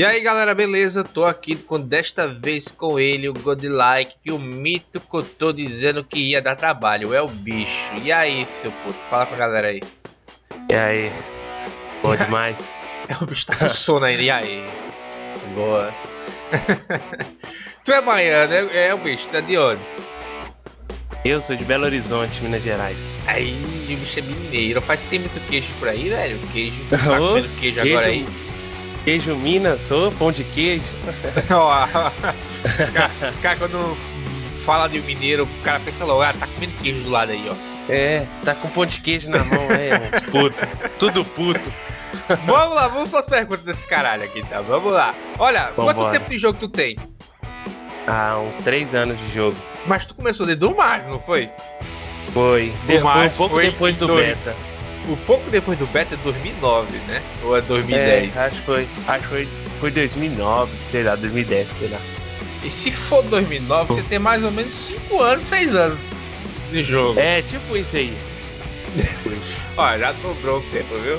E aí galera, beleza? Tô aqui com desta vez com ele, o Godlike, que o mito que eu tô dizendo que ia dar trabalho, é o bicho. E aí, seu puto, fala pra galera aí. E aí? Bom demais? é o bicho tá com sono ainda, e aí? Boa. tu é baiano, é, é o bicho, tá de onde? Eu sou de Belo Horizonte, Minas Gerais. Aí, o bicho é mineiro. Faz tem muito queijo por aí, velho? Queijo. Tá comendo queijo, queijo agora aí? Queijo Minas, sou pão de queijo. os caras cara, quando fala de mineiro, o cara pensa logo, ah, tá comendo queijo do lado aí, ó. É, tá com pão de queijo na mão, é, puto. Tudo puto. vamos lá, vamos para as perguntas desse caralho aqui, tá? Vamos lá. Olha, Vambora. quanto tempo de jogo tu tem? Ah, uns 3 anos de jogo. Mas tu começou desde o Mario, não foi? Foi. De, foi um pouco depois do dois. beta um pouco depois do beta é 2009, né? Ou é 2010? É, acho que foi, acho que foi, foi 2009, sei lá, 2010, sei lá. E se for 2009, você tem mais ou menos 5 anos, 6 anos de jogo. É, tipo isso aí. Ó, já dobrou o tempo, viu?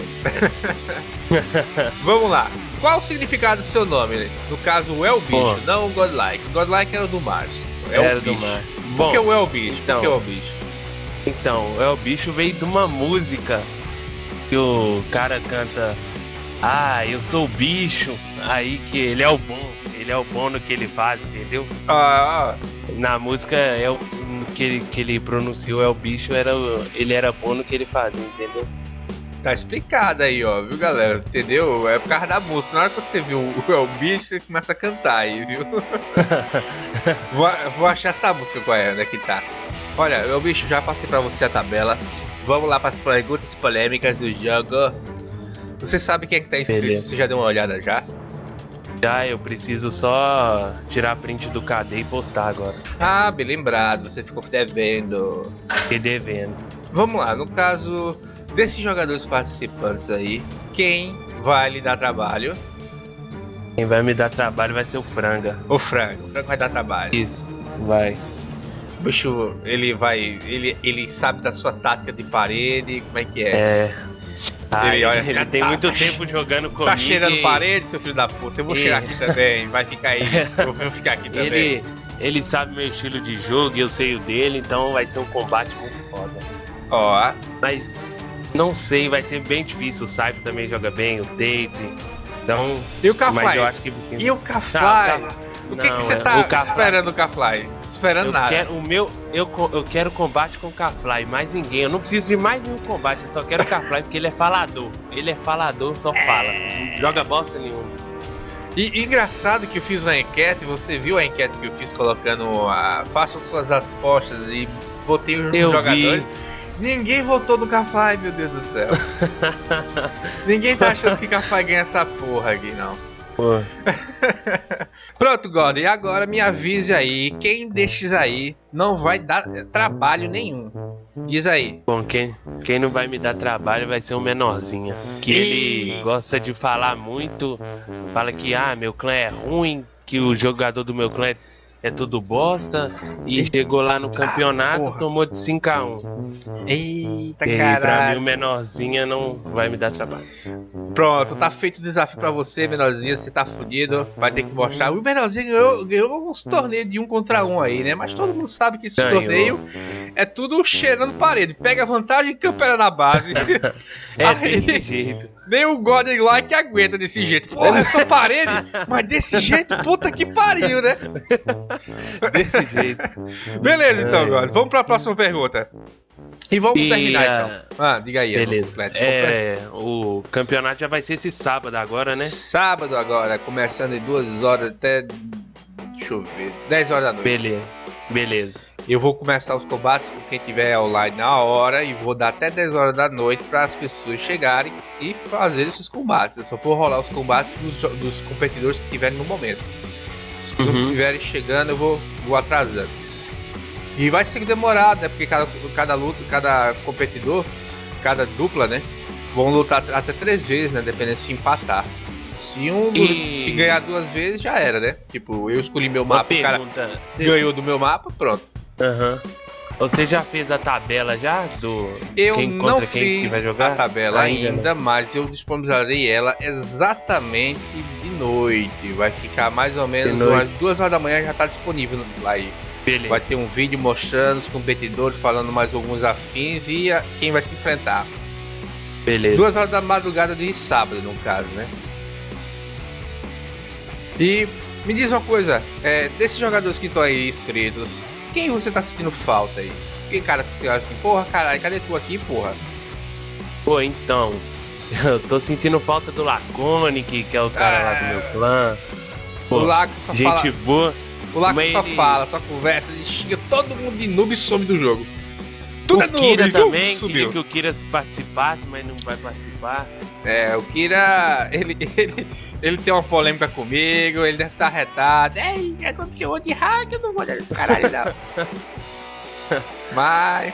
Vamos lá. Qual o significado do seu nome? No caso, o El Bicho, não o Godlike. O Godlike era do Mars. É era do Mars. Por que o El Bicho? Então, Por que o El Bicho? Então, o El Bicho veio de uma música que o cara canta Ah, eu sou o bicho, aí que ele é o bom, ele é o bom no que ele faz, entendeu? Ah, Na música é o que ele, que ele pronunciou é o bicho, era, ele era bom no que ele fazia, entendeu? Tá explicado aí, ó, viu, galera? Entendeu? É por causa da música. Na hora que você viu o, o bicho, você começa a cantar aí, viu? vou, vou achar essa música qual é, onde é que tá. Olha, meu bicho, já passei pra você a tabela. Vamos lá para as perguntas polêmicas do jogo. Você sabe quem é que tá inscrito? Beleza. Você já deu uma olhada já? Já, eu preciso só tirar print do KD e postar agora. Ah, bem lembrado, você ficou devendo. Fiquei devendo. Vamos lá, no caso desses jogadores participantes aí, quem vai lhe dar trabalho? Quem vai me dar trabalho vai ser o Franga. O Franga, o Franga vai dar trabalho. Isso, vai. O bicho, ele vai. Ele, ele sabe da sua tática de parede, como é que é? É. Ai, ele, olha, ele assim, tem tá, muito tempo jogando comigo. Tá cheirando e... parede, seu filho da puta. Eu vou cheirar aqui também. Vai ficar aí. Eu vou ficar aqui também. Ele, ele sabe meu estilo de jogo e eu sei o dele, então vai ser um combate muito foda. Ó. Mas não sei, vai ser bem difícil. O Saipo também joga bem, o Dave. Então. E o Kafly? Que... E o Kafly? O que, que você é, tá esperando o Kafly? Esperando eu nada. Quero, o meu, eu, eu quero combate com o Kafly, mais ninguém. Eu não preciso de mais nenhum combate, eu só quero o Kafly porque ele é falador. Ele é falador, só fala. É... joga bosta nenhuma. E engraçado que eu fiz uma enquete, você viu a enquete que eu fiz colocando a façam suas apostas e botei os eu jogadores. Vi. Ninguém votou no Kafly, meu Deus do céu. Ninguém tá achando que Kafly ganha essa porra aqui, não. Pronto, God, e agora me avise aí, quem desses aí não vai dar trabalho nenhum. Diz aí. Bom, quem, quem não vai me dar trabalho vai ser um menorzinho. Que e... ele gosta de falar muito, fala que ah, meu clã é ruim, que o jogador do meu clã é é tudo bosta. E chegou lá no campeonato, ah, tomou de 5x1. Eita, caralho. Pra mim o menorzinha não vai me dar trabalho. Pronto, tá feito o desafio pra você, menorzinha. Você tá fudido, vai ter que mostrar. O menorzinho ganhou, ganhou uns torneios de um contra um aí, né? Mas todo mundo sabe que esse ganhou. torneio é tudo cheirando parede. Pega vantagem e campera na base. é, aí, jeito. Nem o Godem lá que aguenta desse jeito. Porra, é só parede, mas desse jeito, puta que pariu, né? Desse jeito. Beleza, então, God. Vamos pra próxima pergunta. E vamos e, terminar então. Ah, diga aí. Beleza. Completo, é, o campeonato já vai ser esse sábado agora, né? Sábado agora, começando em duas horas até. Deixa eu ver. 10 horas da noite. Beleza. Beleza. Eu vou começar os combates com quem tiver online na hora e vou dar até 10 horas da noite para as pessoas chegarem e fazer esses combates. Eu só vou rolar os combates dos, dos competidores que tiverem no momento. Se uhum. não estiverem chegando, eu vou, vou atrasando. E vai ser demorado, né? Porque cada, cada luta, cada competidor, cada dupla, né? Vão lutar até três vezes, né? Dependendo se empatar. Se um e... se ganhar duas vezes, já era, né? Tipo, eu escolhi meu mapa, o cara ganhou do meu mapa, pronto. Aham. Uhum. Você já fez a tabela já do eu quem não fiz a tabela ainda, ainda mas eu disponibilizarei ela exatamente de noite. Vai ficar mais ou menos umas duas horas da manhã já tá disponível aí. Beleza. Vai ter um vídeo mostrando os competidores, falando mais alguns afins e a, quem vai se enfrentar. Beleza. Duas horas da madrugada de sábado, no caso, né? E me diz uma coisa, é, desses jogadores que estão aí inscritos, quem você tá sentindo falta aí? Quem cara que você acha assim, porra, caralho, cadê tu aqui, porra? Pô, então, eu tô sentindo falta do Lacone, que, é o cara lá do meu é. clã. Pô, o Laco só gente fala... boa. O Laco só ele... fala, só conversa, ele xinga todo mundo de noob e some do jogo. Tudo o é noob, Kira também, queria que o Kira participasse, mas não vai participar. É, o Kira, ele, ele, ele tem uma polêmica comigo, ele deve estar retado. Ei, é quando chamou de hack, eu não vou dar esse caralho não. mas...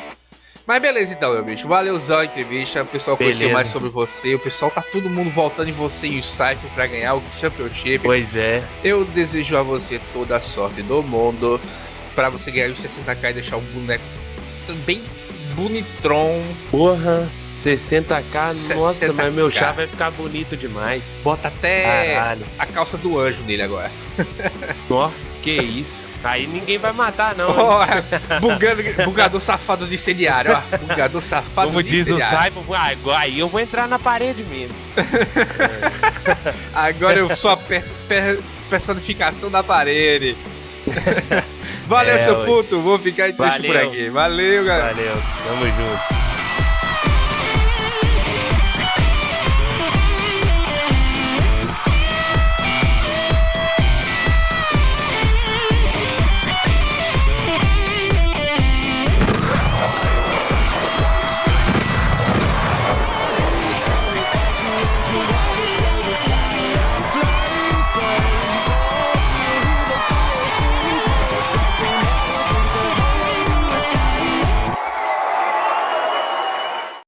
Mas beleza então, meu bicho. Valeuzão a entrevista. O pessoal beleza. conheceu mais sobre você. O pessoal tá todo mundo voltando em você e o Cypher pra ganhar o Championship. Pois é. Eu desejo a você toda a sorte do mundo. Pra você ganhar os 60k e deixar um boneco bem bonitron. Porra. 60k, 60K. nossa, mas meu chá vai ficar bonito demais. Bota até Caralho. a calça do anjo nele agora. Ó, que isso. Aí ninguém vai matar, não. Oh, bugando, bugador safado de incendiário, ó. Bugador safado Como de diz o Cyber, aí eu vou entrar na parede mesmo. Agora eu sou a per, per, personificação da parede. Valeu, é, seu puto. Vou ficar em por aqui. Valeu, galera. Valeu, tamo junto.